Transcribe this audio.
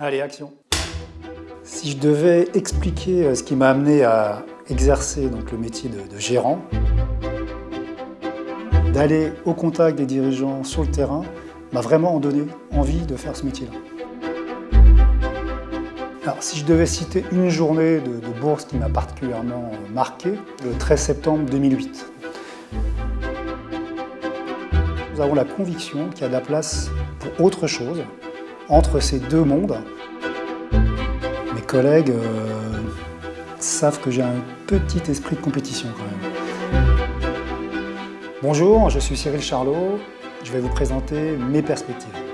Allez, action Si je devais expliquer euh, ce qui m'a amené à exercer donc, le métier de, gérant, d'aller au contact des dirigeants sur le terrain, m'a vraiment donné envie de faire ce métier-là. Alors, si je devais citer une journée de, de bourse qui m'a particulièrement euh, marqué, le 13 septembre 2008. Nous avons la conviction qu'il y a de la place pour autre chose entre ces deux mondes. Mes collègues euh, savent que j'ai un petit esprit de compétition quand même. Bonjour, je suis Cyril Charlot. Je vais vous présenter mes perspectives.